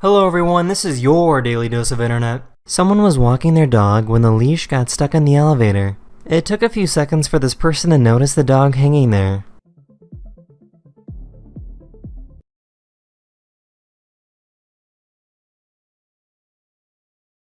Hello everyone, this is your daily dose of internet. Someone was walking their dog when the leash got stuck in the elevator. It took a few seconds for this person to notice the dog hanging there.